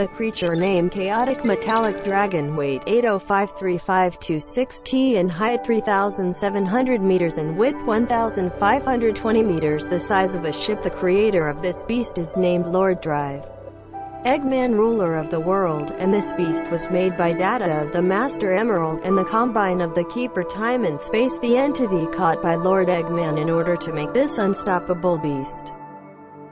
A creature named Chaotic Metallic Dragon weight 8053526t in height 3,700 meters and width 1,520 meters the size of a ship the creator of this beast is named Lord Drive. Eggman ruler of the world, and this beast was made by data of the Master Emerald and the Combine of the Keeper Time and Space the entity caught by Lord Eggman in order to make this unstoppable beast.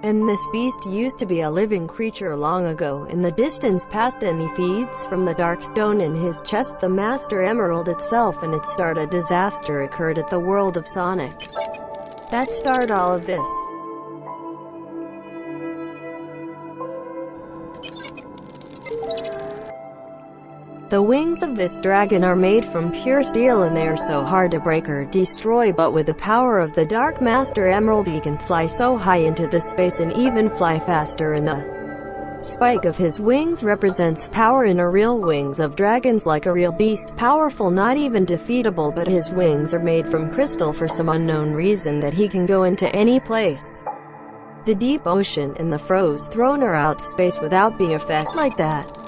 And this beast used to be a living creature long ago in the distance past and he feeds from the dark stone in his chest the Master Emerald itself and it started a disaster occurred at the world of Sonic. That started all of this. The wings of this dragon are made from pure steel and they are so hard to break or destroy but with the power of the Dark Master Emerald he can fly so high into the space and even fly faster and the spike of his wings represents power in a real wings of dragons like a real beast powerful not even defeatable but his wings are made from crystal for some unknown reason that he can go into any place. The deep ocean and the froze thrown or out space without being affected like that.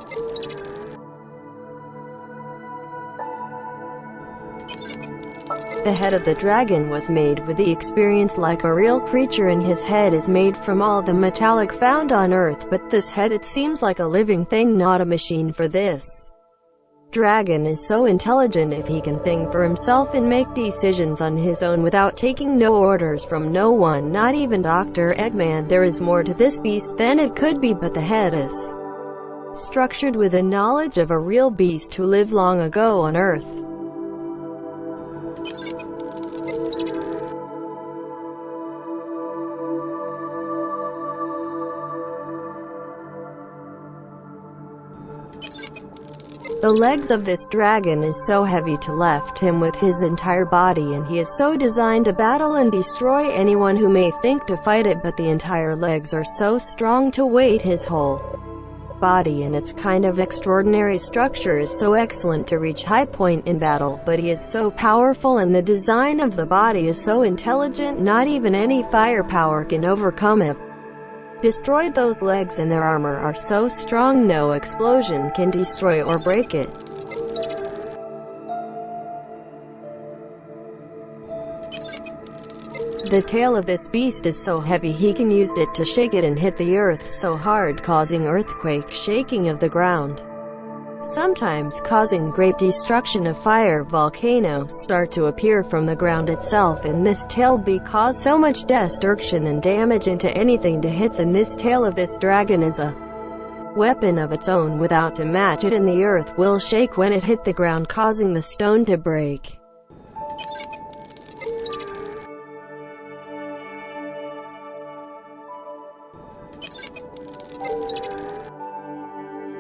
The head of the dragon was made with the experience like a real creature and his head is made from all the metallic found on earth but this head it seems like a living thing not a machine for this. Dragon is so intelligent if he can think for himself and make decisions on his own without taking no orders from no one not even Dr. Eggman there is more to this beast than it could be but the head is structured with a knowledge of a real beast who lived long ago on earth. The legs of this dragon is so heavy to lift him with his entire body and he is so designed to battle and destroy anyone who may think to fight it but the entire legs are so strong to weight his whole body and its kind of extraordinary structure is so excellent to reach high point in battle but he is so powerful and the design of the body is so intelligent not even any firepower can overcome it destroyed those legs and their armor are so strong no explosion can destroy or break it. The tail of this beast is so heavy he can use it to shake it and hit the earth so hard causing earthquake shaking of the ground sometimes causing great destruction of fire volcanoes start to appear from the ground itself and this tail be cause so much destruction and damage into anything to hits and this tail of this dragon is a weapon of its own without to match it and the earth will shake when it hit the ground causing the stone to break.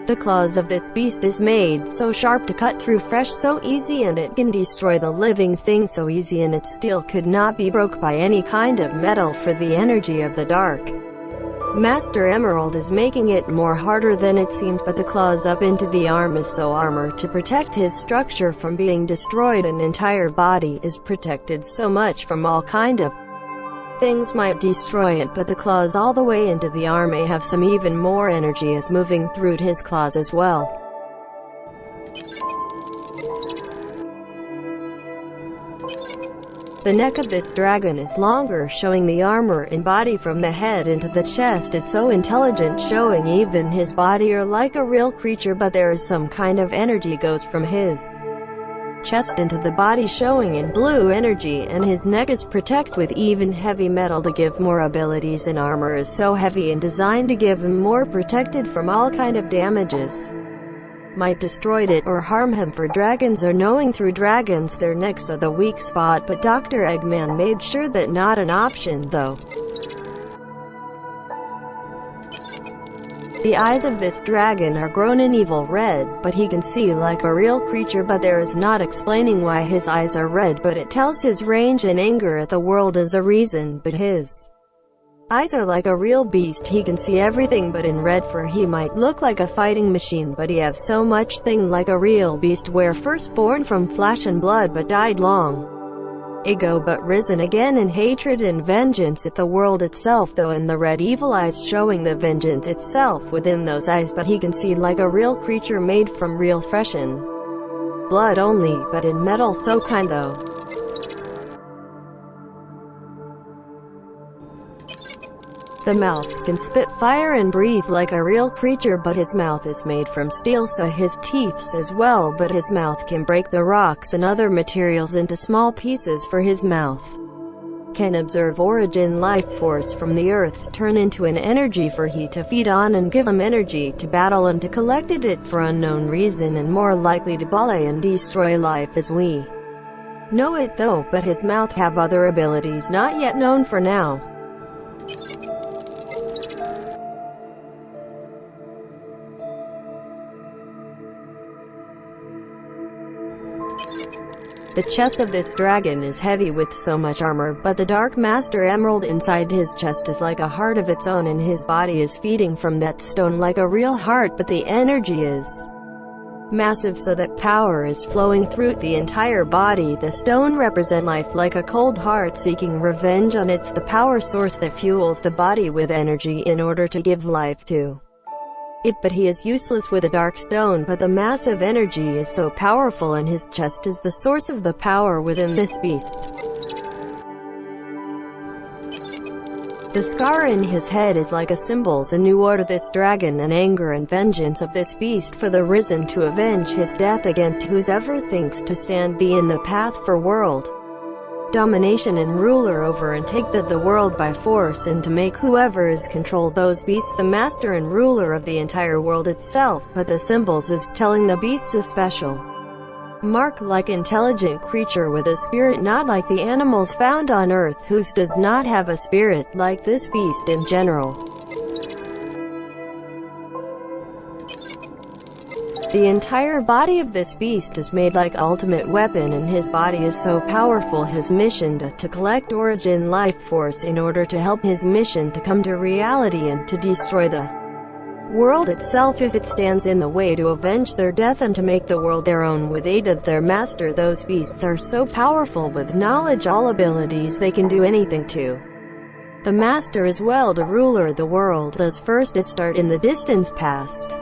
The claws of this beast is made so sharp to cut through fresh so easy and it can destroy the living thing so easy and its steel could not be broke by any kind of metal for the energy of the dark. Master Emerald is making it more harder than it seems but the claws up into the arm is so armor to protect his structure from being destroyed an entire body is protected so much from all kind of Things might destroy it but the claws all the way into the arm may have some even more energy as moving through his claws as well. The neck of this dragon is longer showing the armor and body from the head into the chest is so intelligent showing even his body are like a real creature but there is some kind of energy goes from his chest into the body showing in blue energy and his neck is protected with even heavy metal to give more abilities and armor is so heavy and designed to give him more protected from all kind of damages. might destroyed it or harm him for dragons are knowing through dragons their necks are the weak spot but Dr. Eggman made sure that not an option though. The eyes of this dragon are grown in evil red, but he can see like a real creature but there is not explaining why his eyes are red but it tells his range and anger at the world as a reason but his eyes are like a real beast. He can see everything but in red for he might look like a fighting machine but he have so much thing like a real beast. Where first born from flesh and blood but died long ego but risen again in hatred and vengeance at the world itself though in the red evil eyes showing the vengeance itself within those eyes but he can see like a real creature made from real flesh and blood only, but in metal so kind though. The mouth can spit fire and breathe like a real creature but his mouth is made from steel so his teeth as well but his mouth can break the rocks and other materials into small pieces for his mouth. Can observe origin life force from the earth turn into an energy for he to feed on and give him energy to battle and to collected it for unknown reason and more likely to bully and destroy life as we know it though but his mouth have other abilities not yet known for now The chest of this dragon is heavy with so much armor, but the Dark Master Emerald inside his chest is like a heart of its own and his body is feeding from that stone like a real heart but the energy is massive so that power is flowing through the entire body. The stone represent life like a cold heart seeking revenge on it's the power source that fuels the body with energy in order to give life to it but he is useless with a dark stone but the massive energy is so powerful and his chest is the source of the power within this beast. The scar in his head is like a symbols a new order this dragon and anger and vengeance of this beast for the risen to avenge his death against whosoever thinks to stand be in the path for world domination and ruler over and take the, the world by force and to make whoever is control those beasts the master and ruler of the entire world itself, but the symbols is telling the beasts a special mark like intelligent creature with a spirit not like the animals found on earth whose does not have a spirit like this beast in general. The entire body of this beast is made like ultimate weapon and his body is so powerful his mission to, to collect origin life force in order to help his mission to come to reality and to destroy the world itself. If it stands in the way to avenge their death and to make the world their own with aid of their master those beasts are so powerful with knowledge all abilities they can do anything to. The master as well to ruler the world does first it start in the distance past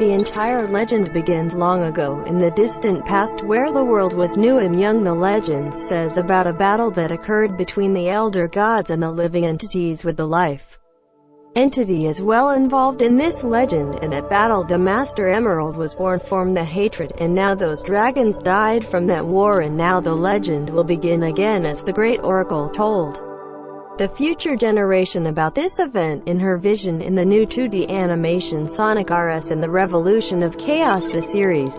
The entire legend begins long ago, in the distant past where the world was new and young the legend says about a battle that occurred between the elder gods and the living entities with the life entity is well involved in this legend. In that battle the Master Emerald was born from the hatred, and now those dragons died from that war and now the legend will begin again as the great oracle told the future generation about this event in her vision in the new 2D animation Sonic RS and the Revolution of Chaos the series.